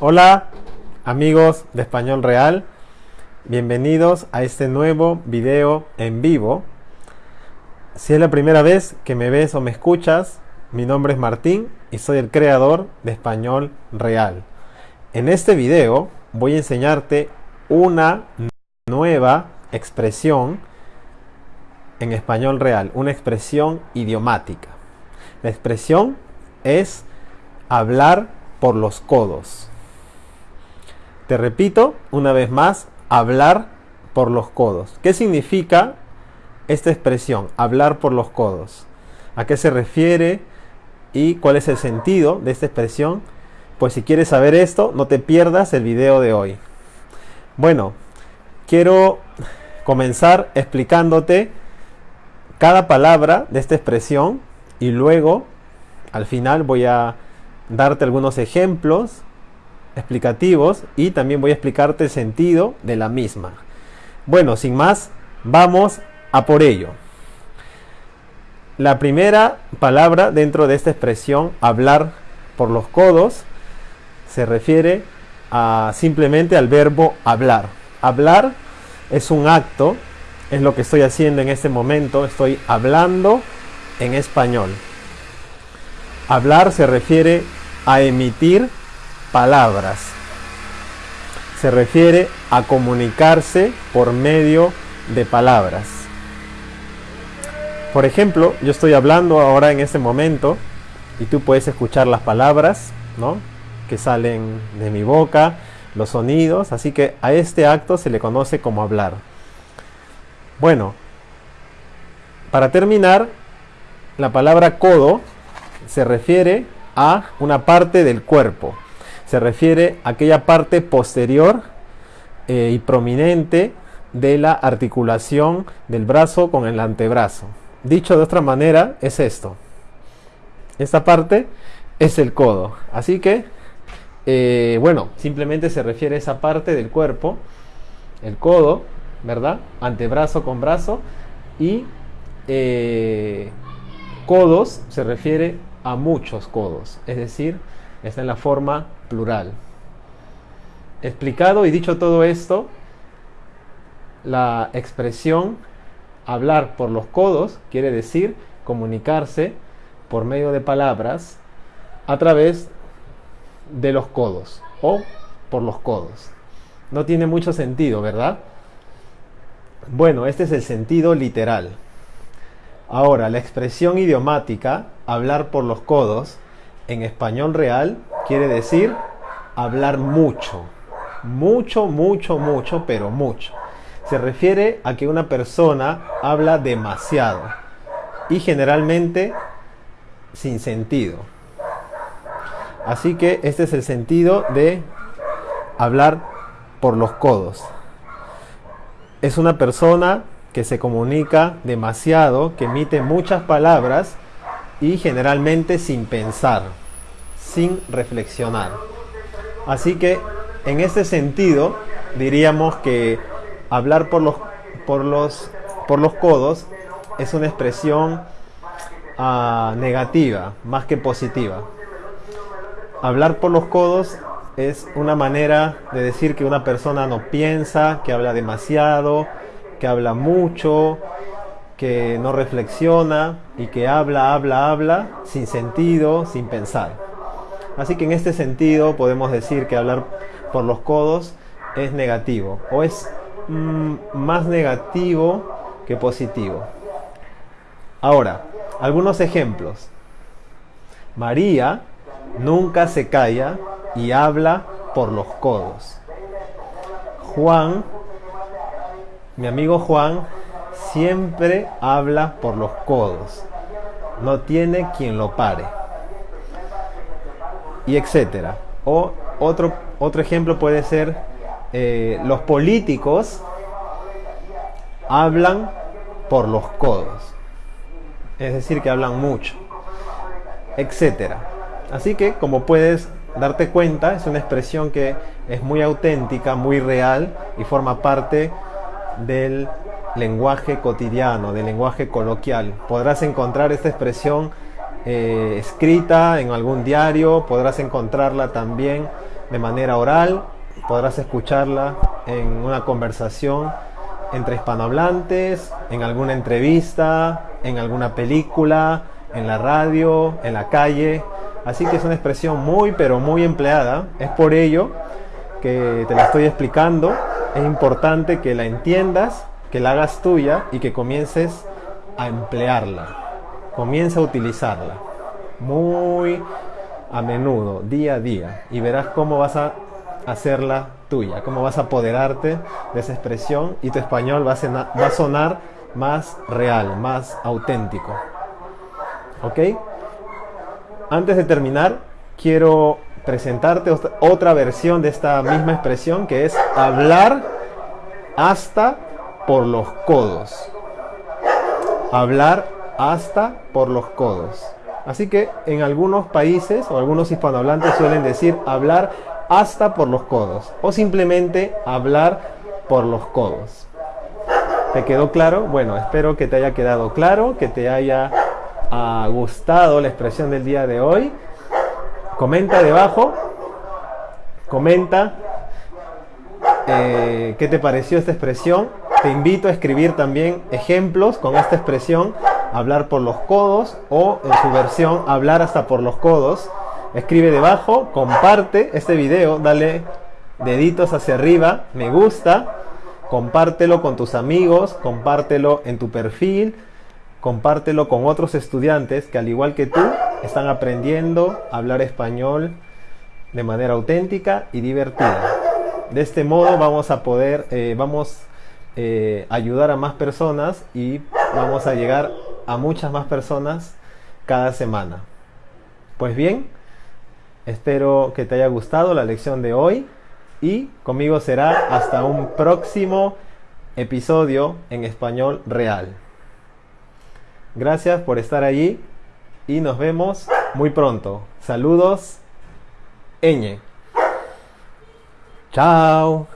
Hola amigos de Español Real, bienvenidos a este nuevo video en vivo. Si es la primera vez que me ves o me escuchas, mi nombre es Martín y soy el creador de Español Real. En este video voy a enseñarte una nueva expresión en español real, una expresión idiomática. La expresión es hablar por los codos. Te repito una vez más, hablar por los codos. ¿Qué significa esta expresión, hablar por los codos? ¿A qué se refiere y cuál es el sentido de esta expresión? Pues si quieres saber esto, no te pierdas el video de hoy. Bueno, quiero comenzar explicándote cada palabra de esta expresión y luego al final voy a darte algunos ejemplos explicativos y también voy a explicarte el sentido de la misma. Bueno, sin más, vamos a por ello. La primera palabra dentro de esta expresión, hablar por los codos, se refiere a simplemente al verbo hablar. Hablar es un acto, es lo que estoy haciendo en este momento, estoy hablando en español. Hablar se refiere emitir palabras. Se refiere a comunicarse por medio de palabras. Por ejemplo, yo estoy hablando ahora en este momento y tú puedes escuchar las palabras ¿no? que salen de mi boca, los sonidos, así que a este acto se le conoce como hablar. Bueno, para terminar, la palabra codo se refiere a una parte del cuerpo. Se refiere a aquella parte posterior eh, y prominente de la articulación del brazo con el antebrazo. Dicho de otra manera, es esto. Esta parte es el codo. Así que, eh, bueno, simplemente se refiere a esa parte del cuerpo, el codo, ¿verdad? Antebrazo con brazo y eh, codos se refiere a muchos codos, es decir, está en la forma plural. Explicado y dicho todo esto, la expresión hablar por los codos quiere decir comunicarse por medio de palabras a través de los codos o por los codos. No tiene mucho sentido, ¿verdad? Bueno, este es el sentido literal. Ahora, la expresión idiomática, hablar por los codos, en español real quiere decir hablar mucho. Mucho, mucho, mucho, pero mucho. Se refiere a que una persona habla demasiado y generalmente sin sentido. Así que este es el sentido de hablar por los codos. Es una persona que se comunica demasiado, que emite muchas palabras y generalmente sin pensar, sin reflexionar. Así que en este sentido diríamos que hablar por los, por los, por los codos es una expresión ah, negativa más que positiva. Hablar por los codos es una manera de decir que una persona no piensa, que habla demasiado, que habla mucho, que no reflexiona y que habla, habla, habla sin sentido, sin pensar. Así que en este sentido podemos decir que hablar por los codos es negativo o es mm, más negativo que positivo. Ahora, algunos ejemplos. María nunca se calla y habla por los codos. Juan mi amigo Juan siempre habla por los codos. No tiene quien lo pare. Y etcétera. O otro, otro ejemplo puede ser eh, los políticos hablan por los codos. Es decir, que hablan mucho. Etcétera. Así que, como puedes darte cuenta, es una expresión que es muy auténtica, muy real y forma parte del lenguaje cotidiano, del lenguaje coloquial. Podrás encontrar esta expresión eh, escrita en algún diario, podrás encontrarla también de manera oral, podrás escucharla en una conversación entre hispanohablantes, en alguna entrevista, en alguna película, en la radio, en la calle. Así que es una expresión muy, pero muy empleada. Es por ello que te la estoy explicando. Es importante que la entiendas, que la hagas tuya y que comiences a emplearla. Comienza a utilizarla. Muy a menudo, día a día. Y verás cómo vas a hacerla tuya, cómo vas a apoderarte de esa expresión y tu español va a, va a sonar más real, más auténtico. ¿Ok? Antes de terminar, quiero presentarte otra versión de esta misma expresión que es hablar hasta por los codos. Hablar hasta por los codos. Así que en algunos países o algunos hispanohablantes suelen decir hablar hasta por los codos o simplemente hablar por los codos. ¿Te quedó claro? Bueno, espero que te haya quedado claro, que te haya ah, gustado la expresión del día de hoy. Comenta debajo, comenta eh, qué te pareció esta expresión. Te invito a escribir también ejemplos con esta expresión, hablar por los codos o en su versión hablar hasta por los codos. Escribe debajo, comparte este video, dale deditos hacia arriba, me gusta compártelo con tus amigos, compártelo en tu perfil, compártelo con otros estudiantes que al igual que tú están aprendiendo a hablar español de manera auténtica y divertida. De este modo vamos a poder, eh, vamos eh, ayudar a más personas y vamos a llegar a muchas más personas cada semana. Pues bien, espero que te haya gustado la lección de hoy y conmigo será hasta un próximo episodio en español real. Gracias por estar allí y nos vemos muy pronto. Saludos, Eñe. Chao.